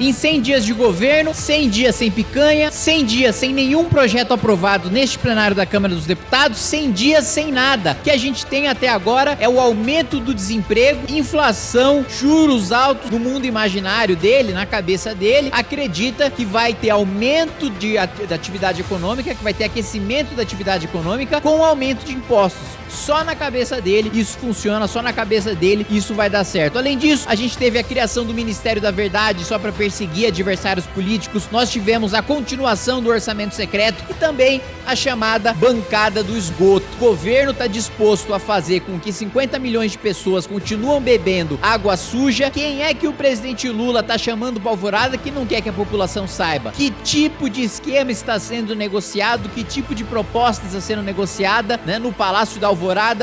Em 100 dias de governo, 100 dias sem picanha, 100 dias sem nenhum projeto aprovado neste plenário da Câmara dos Deputados, 100 dias sem nada. O que a gente tem até agora é o aumento do desemprego, inflação, juros altos no mundo imaginário dele, na cabeça dele. Acredita que vai ter aumento de, da atividade econômica, que vai ter aquecimento da atividade econômica com aumento de impostos só na cabeça dele isso funciona, só na cabeça dele isso vai dar certo. Além disso, a gente teve a criação do Ministério da Verdade só para perseguir adversários políticos. Nós tivemos a continuação do orçamento secreto e também a chamada bancada do esgoto. O governo está disposto a fazer com que 50 milhões de pessoas continuam bebendo água suja. Quem é que o presidente Lula está chamando para alvorada que não quer que a população saiba? Que tipo de esquema está sendo negociado? Que tipo de proposta está sendo negociada né, no Palácio da Alvorada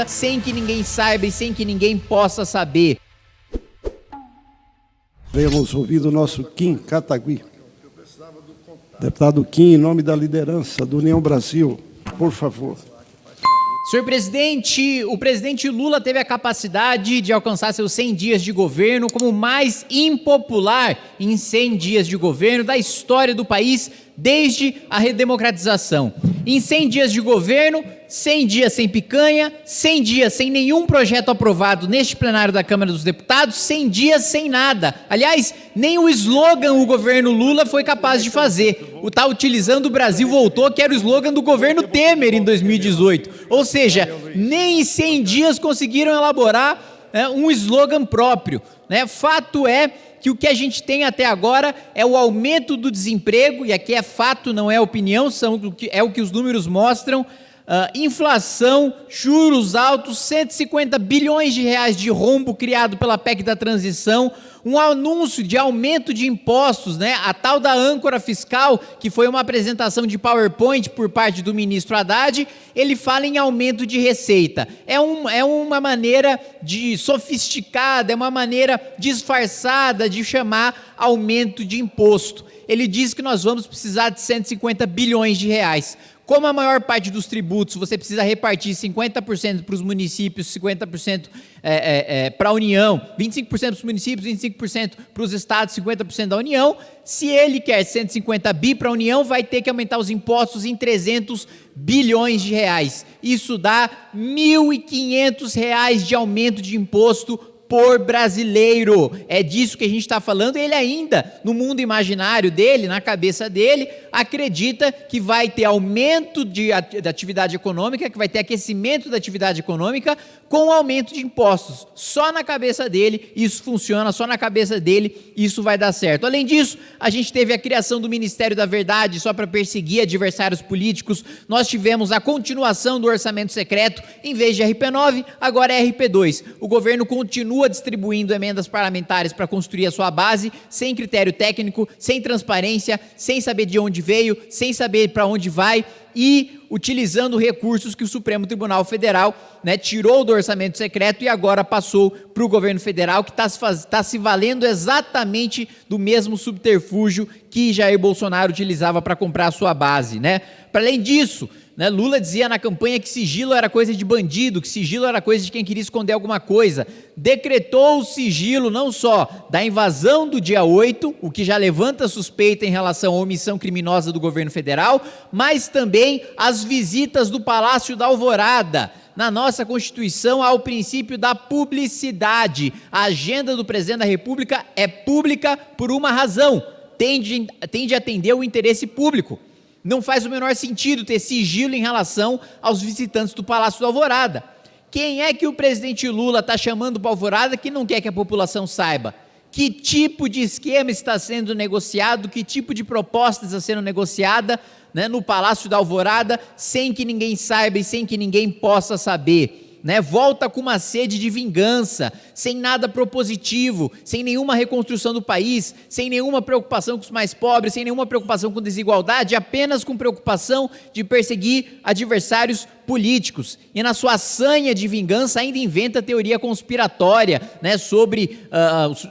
sem que ninguém saiba e sem que ninguém possa saber. Venhamos ouvir o nosso Kim Catagui. Deputado Kim, em nome da liderança do União Brasil, por favor. Senhor presidente, o presidente Lula teve a capacidade de alcançar seus 100 dias de governo como o mais impopular em 100 dias de governo da história do país desde a redemocratização. Em 100 dias de governo, 100 dias sem picanha, 100 dias sem nenhum projeto aprovado neste plenário da Câmara dos Deputados, 100 dias sem nada. Aliás, nem o slogan o governo Lula foi capaz de fazer. O tá utilizando o Brasil voltou, que era o slogan do governo Temer em 2018. Ou seja, nem em 100 dias conseguiram elaborar é, um slogan próprio. Né? Fato é que o que a gente tem até agora é o aumento do desemprego, e aqui é fato, não é opinião, são, é o que os números mostram, Uh, inflação, juros altos, 150 bilhões de reais de rombo criado pela PEC da transição, um anúncio de aumento de impostos, né? A tal da âncora fiscal, que foi uma apresentação de PowerPoint por parte do ministro Haddad, ele fala em aumento de receita. É, um, é uma maneira de sofisticada, é uma maneira disfarçada de chamar aumento de imposto. Ele diz que nós vamos precisar de 150 bilhões de reais. Como a maior parte dos tributos você precisa repartir 50% para os municípios, 50% é, é, é, para a União, 25% para os municípios, 25% para os estados, 50% da União, se ele quer 150 bi para a União, vai ter que aumentar os impostos em 300 bilhões de reais. Isso dá R$ 1.500 de aumento de imposto por brasileiro. É disso que a gente está falando. Ele ainda, no mundo imaginário dele, na cabeça dele, acredita que vai ter aumento de, da atividade econômica, que vai ter aquecimento da atividade econômica com aumento de impostos. Só na cabeça dele isso funciona, só na cabeça dele isso vai dar certo. Além disso, a gente teve a criação do Ministério da Verdade só para perseguir adversários políticos. Nós tivemos a continuação do orçamento secreto, em vez de RP9, agora é RP2. O governo continua distribuindo emendas parlamentares para construir a sua base, sem critério técnico, sem transparência, sem saber de onde veio, sem saber para onde vai e utilizando recursos que o Supremo Tribunal Federal né, tirou do orçamento secreto e agora passou para o governo federal, que está se, tá se valendo exatamente do mesmo subterfúgio que Jair Bolsonaro utilizava para comprar a sua base. Né? Para além disso, né? Lula dizia na campanha que sigilo era coisa de bandido, que sigilo era coisa de quem queria esconder alguma coisa. Decretou o sigilo não só da invasão do dia 8, o que já levanta suspeita em relação à omissão criminosa do governo federal, mas também as visitas do Palácio da Alvorada. Na nossa Constituição há o princípio da publicidade. A agenda do presidente da República é pública por uma razão: tende a atender o interesse público. Não faz o menor sentido ter sigilo em relação aos visitantes do Palácio do Alvorada. Quem é que o presidente Lula está chamando para Alvorada que não quer que a população saiba? Que tipo de esquema está sendo negociado, que tipo de proposta está sendo negociada né, no Palácio da Alvorada sem que ninguém saiba e sem que ninguém possa saber? Né, volta com uma sede de vingança, sem nada propositivo, sem nenhuma reconstrução do país, sem nenhuma preocupação com os mais pobres, sem nenhuma preocupação com desigualdade, apenas com preocupação de perseguir adversários políticos. E na sua sanha de vingança ainda inventa teoria conspiratória né, sobre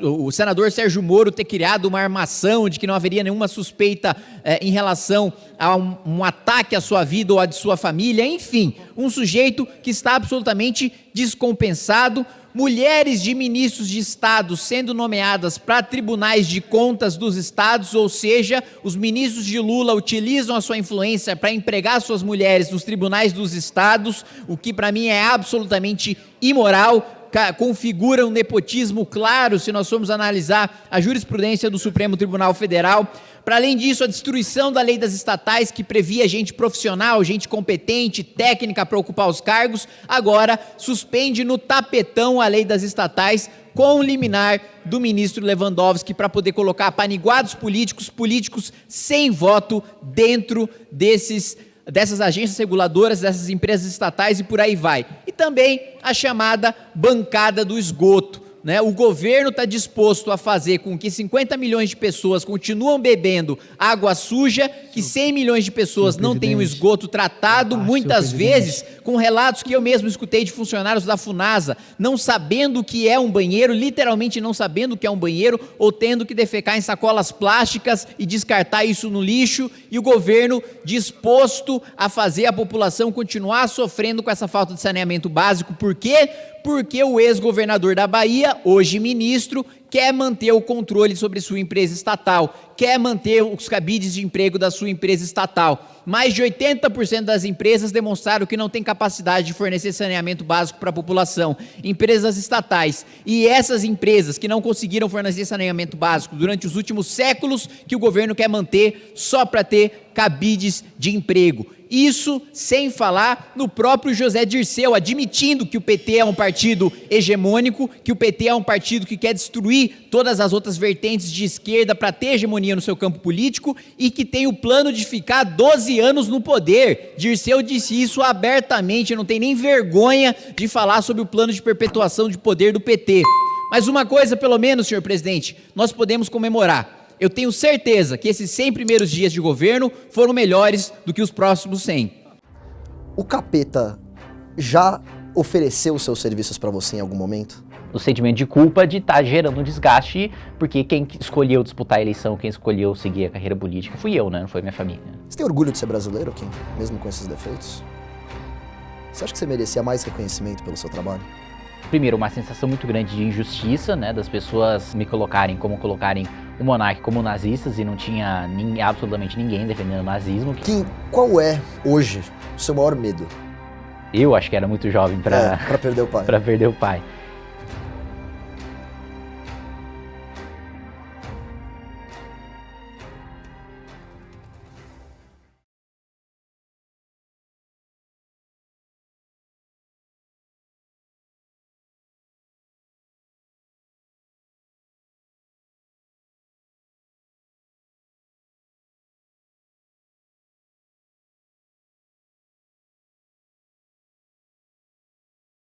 uh, o, senador Sérgio Moro ter criado uma armação de que não haveria nenhuma suspeita uh, em relação a um, um ataque à sua vida ou à de sua família. Enfim, um sujeito que está absolutamente descompensado, mulheres de ministros de Estado sendo nomeadas para tribunais de contas dos estados, ou seja, os ministros de Lula utilizam a sua influência para empregar suas mulheres nos tribunais dos estados, o que para mim é absolutamente imoral, configura um nepotismo claro se nós formos analisar a jurisprudência do Supremo Tribunal Federal. Para além disso, a destruição da lei das estatais, que previa gente profissional, gente competente, técnica para ocupar os cargos, agora suspende no tapetão a lei das estatais com o liminar do ministro Lewandowski para poder colocar paniguados políticos, políticos sem voto dentro desses dessas agências reguladoras, dessas empresas estatais e por aí vai. E também a chamada bancada do esgoto. Né? O governo está disposto a fazer com que 50 milhões de pessoas continuam bebendo água suja, que 100 milhões de pessoas não tenham esgoto tratado, ah, muitas vezes com relatos que eu mesmo escutei de funcionários da FUNASA, não sabendo o que é um banheiro, literalmente não sabendo o que é um banheiro, ou tendo que defecar em sacolas plásticas e descartar isso no lixo, e o governo disposto a fazer a população continuar sofrendo com essa falta de saneamento básico. Por quê? porque o ex-governador da Bahia, hoje ministro, quer manter o controle sobre sua empresa estatal, quer manter os cabides de emprego da sua empresa estatal. Mais de 80% das empresas demonstraram que não têm capacidade de fornecer saneamento básico para a população. Empresas estatais. E essas empresas que não conseguiram fornecer saneamento básico durante os últimos séculos, que o governo quer manter só para ter cabides de emprego. Isso sem falar no próprio José Dirceu, admitindo que o PT é um partido hegemônico, que o PT é um partido que quer destruir todas as outras vertentes de esquerda para ter hegemonia no seu campo político e que tem o plano de ficar 12 anos no poder. Dirceu disse isso abertamente, não tem nem vergonha de falar sobre o plano de perpetuação de poder do PT. Mas uma coisa, pelo menos, senhor presidente, nós podemos comemorar eu tenho certeza que esses 100 primeiros dias de governo foram melhores do que os próximos 100. O capeta já ofereceu seus serviços para você em algum momento? O sentimento de culpa de estar tá gerando um desgaste, porque quem escolheu disputar a eleição, quem escolheu seguir a carreira política fui eu, né? Não foi minha família. Você tem orgulho de ser brasileiro, Kim? Mesmo com esses defeitos? Você acha que você merecia mais reconhecimento pelo seu trabalho? Primeiro, uma sensação muito grande de injustiça, né? Das pessoas me colocarem como colocarem o monarca como nazistas e não tinha nem, absolutamente ninguém defendendo o nazismo. Kim, qual é hoje o seu maior medo? Eu acho que era muito jovem para é, perder o pai. para perder o pai.